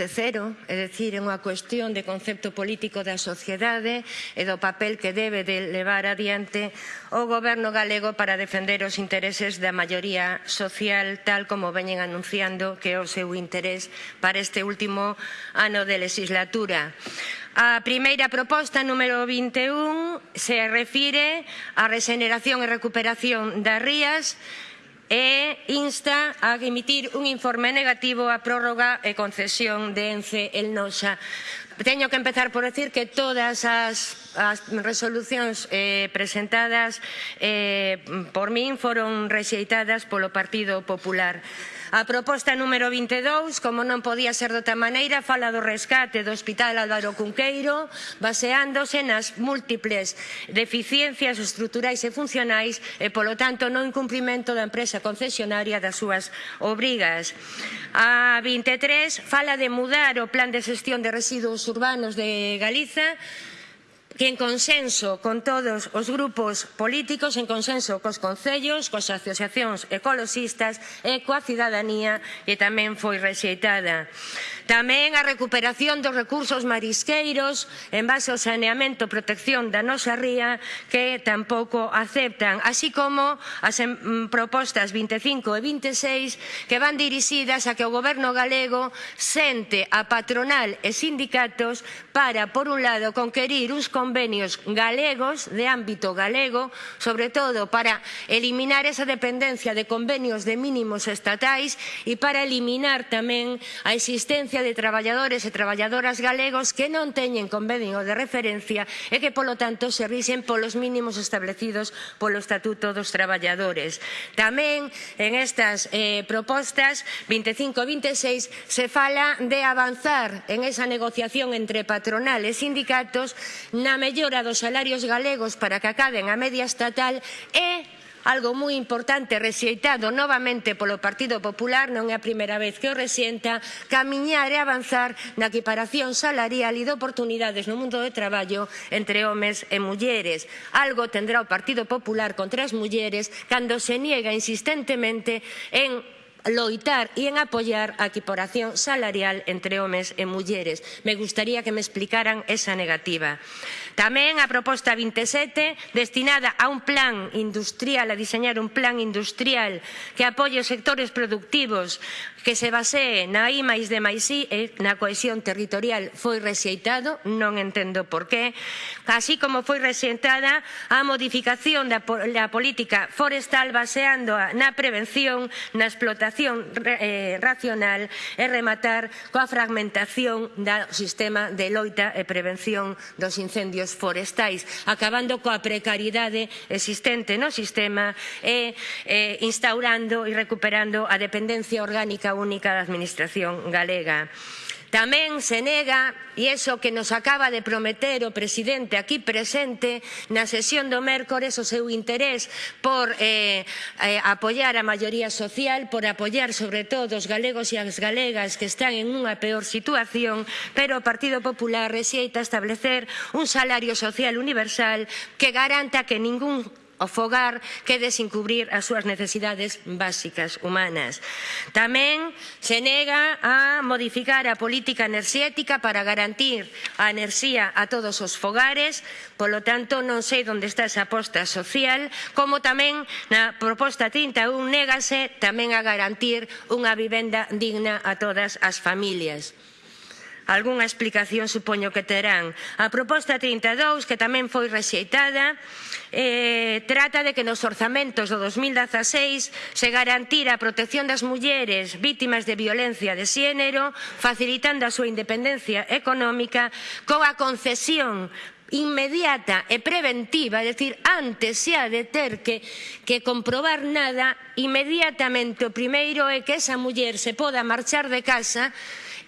coste cero, é dicir, é unha cuestión de concepto político da sociedade e do papel que debe de levar adiante o goberno galego para defender os intereses da maioría social tal como veñen anunciando que é o seu interés para este último ano de legislatura. A primeira proposta número 21 se refire á regeneración e recuperación das rías e insta a emitir un informe negativo á prórroga e concesión de ENCE El Noxa. Teño que empezar por decir que todas as, as resolucións eh, presentadas eh, por min foron rexeitadas polo Partido Popular. A proposta número 22, como non podía ser doutra maneira, fala do rescate do Hospital Álvaro Cunqueiro, baseándose nas múltiples deficiencias estruturais e funcionais e, polo tanto, non incumprimento da empresa concesionaria das súas obrigas. A 23 fala de mudar o plan de xestión de residuos urbanos de Galiza que en consenso con todos os grupos políticos, en consenso cos concellos, coas asociacións ecoloxistas e coa cidadanía e tamén foi rexeitada. Tamén a recuperación dos recursos marisqueiros en base ao saneamento e protección da nosa ría que tampouco aceptan, así como as mm, propostas 25 e 26 que van dirixidas a que o goberno galego sente a patronal e sindicatos para, por un lado, conquerir uns convenios galegos de ámbito galego, sobre todo para eliminar esa dependencia de convenios de mínimos estatais e para eliminar tamén a existencia de traballadores e traballadoras galegos que non teñen convenio de referencia e que, polo tanto, se rixen polos mínimos establecidos polo Estatuto dos Traballadores. Tamén, en estas eh, propostas 25 e 26, se fala de avanzar en esa negociación entre patronal e sindicatos na mellora dos salarios galegos para que acaben a media estatal e algo moi importante rexeitado novamente polo Partido Popular, non é a primeira vez que o resienta, camiñar e avanzar na equiparación salarial e de oportunidades no mundo do traballo entre homes e mulleres. Algo tendrá o Partido Popular contra as mulleres cando se niega insistentemente en loitar e en apoiar a equiparación salarial entre homes e mulleres. Me gustaría que me explicaran esa negativa. Tamén a proposta 27, destinada a un plan industrial, a diseñar un plan industrial que apoie os sectores productivos que se basee na I máis de máis I e na cohesión territorial foi rexeitado, non entendo por qué, así como foi rexeitada a modificación da, da política forestal baseando na prevención, na explotación eh, racional e rematar coa fragmentación do sistema de loita e prevención dos incendios forestais, acabando coa precariedade existente no sistema e eh, instaurando e recuperando a dependencia orgánica Caixa Única da Administración Galega. Tamén se nega, e iso que nos acaba de prometer o presidente aquí presente na sesión do mércores o seu interés por eh, eh, apoiar a maioría social, por apoiar sobre todo os galegos e as galegas que están en unha peor situación, pero o Partido Popular rexeita establecer un salario social universal que garanta que ningún o fogar que cubrir as súas necesidades básicas humanas. Tamén se nega a modificar a política enerxética para garantir a enerxía a todos os fogares, polo tanto non sei onde está esa aposta social, como tamén na proposta 31 négase tamén a garantir unha vivenda digna a todas as familias. Algúnha explicación supoño que terán. A proposta 32, que tamén foi rexeitada, eh, trata de que nos orzamentos do 2016 se garantira a protección das mulleres vítimas de violencia de xénero, facilitando a súa independencia económica coa concesión inmediata e preventiva, é dicir, antes xa de ter que, que comprobar nada, inmediatamente o primeiro é que esa muller se poda marchar de casa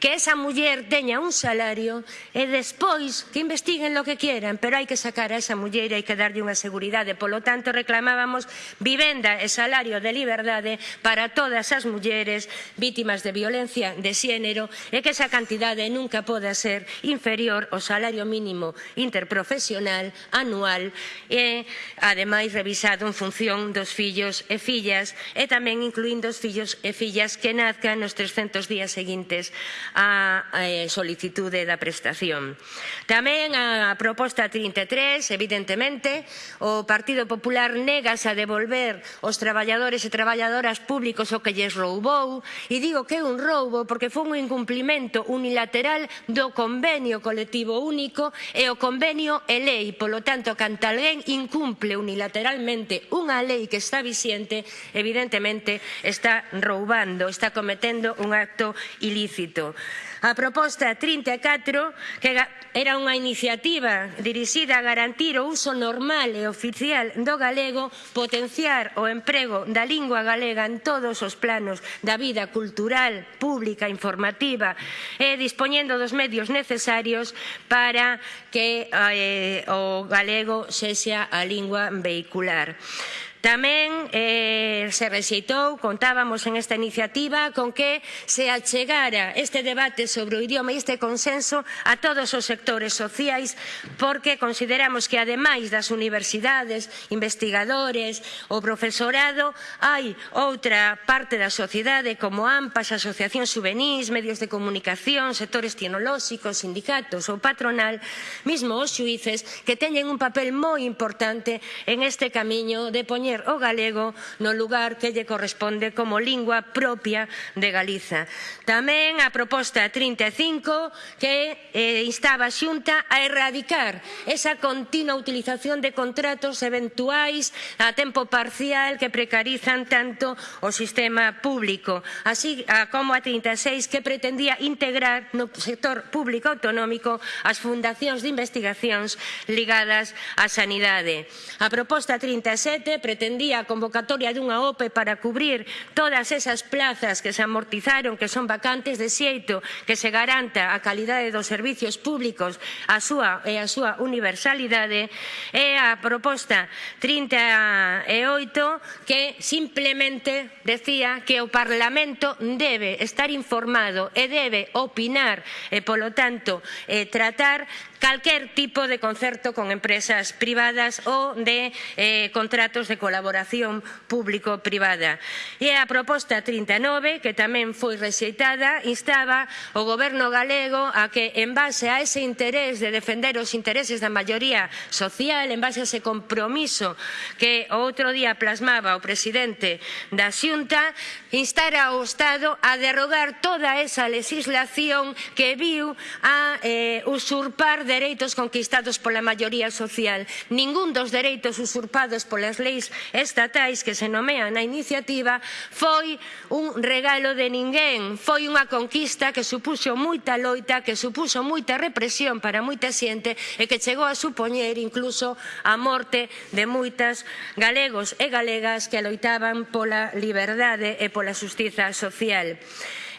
que esa muller teña un salario e despois que investiguen lo que quieran, pero hai que sacar a esa muller e hai que darlle unha seguridade. Polo tanto, reclamábamos vivenda e salario de liberdade para todas as mulleres vítimas de violencia de xénero e que esa cantidade nunca poda ser inferior ao salario mínimo interprofesional anual e, ademais, revisado en función dos fillos e fillas e tamén incluindo os fillos e fillas que nazcan nos 300 días seguintes a eh, solicitude da prestación. Tamén a proposta 33, evidentemente, o Partido Popular negas a devolver os traballadores e traballadoras públicos o que lles roubou, e digo que é un roubo porque foi un incumplimento unilateral do convenio colectivo único e o convenio é lei, polo tanto, canta alguén incumple unilateralmente unha lei que está vixente, evidentemente está roubando, está cometendo un acto ilícito. A proposta 34, que era unha iniciativa dirixida a garantir o uso normal e oficial do galego, potenciar o emprego da lingua galega en todos os planos da vida cultural, pública, informativa e dispoñendo dos medios necesarios para que eh, o galego sexa a lingua vehicular. Tamén eh, se rexeitou, contábamos en esta iniciativa, con que se achegara este debate sobre o idioma e este consenso a todos os sectores sociais porque consideramos que ademais das universidades, investigadores, o profesorado, hai outra parte da sociedade como AMPAs, asociacións juvenís, medios de comunicación, sectores tecnolóxicos, sindicatos ou patronal, mismo os xuíces que teñen un papel moi importante en este camiño de poñer poñer o galego no lugar que lle corresponde como lingua propia de Galiza. Tamén a proposta 35 que eh, instaba a Xunta a erradicar esa continua utilización de contratos eventuais a tempo parcial que precarizan tanto o sistema público, así como a 36 que pretendía integrar no sector público autonómico as fundacións de investigacións ligadas á sanidade. A proposta 37 pretendía pretendía a convocatoria dunha OPE para cubrir todas esas plazas que se amortizaron, que son vacantes de xeito, que se garanta a calidade dos servizos públicos a súa, e a súa universalidade, é a proposta 38 que simplemente decía que o Parlamento debe estar informado e debe opinar e, polo tanto, eh, tratar calquer tipo de concerto con empresas privadas ou de eh, contratos de colaboración colaboración público-privada. E a proposta 39, que tamén foi rexeitada, instaba o goberno galego a que, en base a ese interés de defender os intereses da maioría social, en base a ese compromiso que o outro día plasmaba o presidente da Xunta, instara ao Estado a derrogar toda esa legislación que viu a eh, usurpar dereitos conquistados pola maioría social. Ningún dos dereitos usurpados polas leis estatais que se nomean na iniciativa foi un regalo de ninguén, foi unha conquista que supuxo moita loita, que supuxo moita represión para moita xente e que chegou a supoñer incluso a morte de moitas galegos e galegas que loitaban pola liberdade e pola xustiza social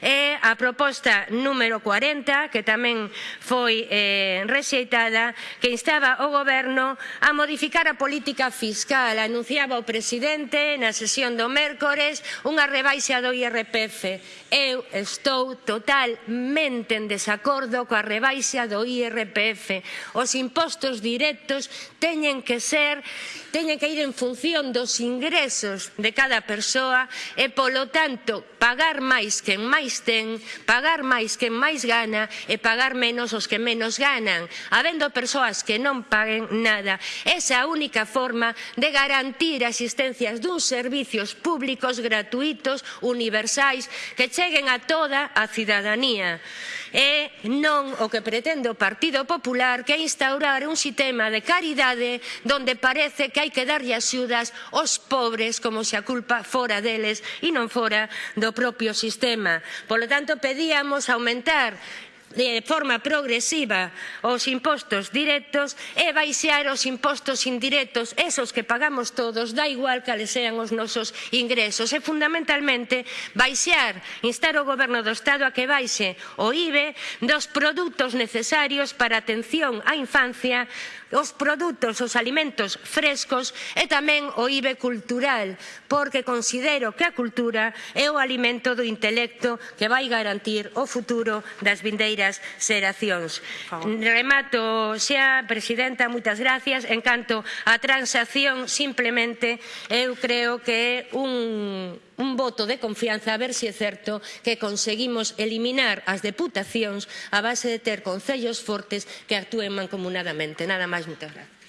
e a proposta número 40, que tamén foi eh, rexeitada, que instaba o Goberno a modificar a política fiscal. Anunciaba o presidente na sesión do mércores unha rebaixa do IRPF. Eu estou totalmente en desacordo coa rebaixa do IRPF. Os impostos directos teñen que ser teñen que ir en función dos ingresos de cada persoa e, polo tanto, pagar máis que en máis máis ten, pagar máis quen máis gana e pagar menos os que menos ganan, habendo persoas que non paguen nada. Esa é a única forma de garantir a existencia duns servizos públicos gratuitos, universais, que cheguen a toda a cidadanía e non o que pretende o Partido Popular que é instaurar un sistema de caridade donde parece que hai que darlle axudas aos pobres como se a culpa fora deles e non fora do propio sistema. Polo tanto, pedíamos aumentar de forma progresiva os impostos directos e baixar os impostos indirectos, esos que pagamos todos, da igual cales sean os nosos ingresos. E fundamentalmente baixar, instar o Goberno do Estado a que baixe o IBE dos produtos necesarios para a atención á infancia, os produtos, os alimentos frescos e tamén o IBE cultural, porque considero que a cultura é o alimento do intelecto que vai garantir o futuro das vindeiras vindeiras xeracións. Remato, xa, Presidenta, moitas gracias. En canto á transacción, simplemente, eu creo que é un un voto de confianza a ver se si é certo que conseguimos eliminar as deputacións a base de ter concellos fortes que actúen mancomunadamente. Nada máis, moitas gracias.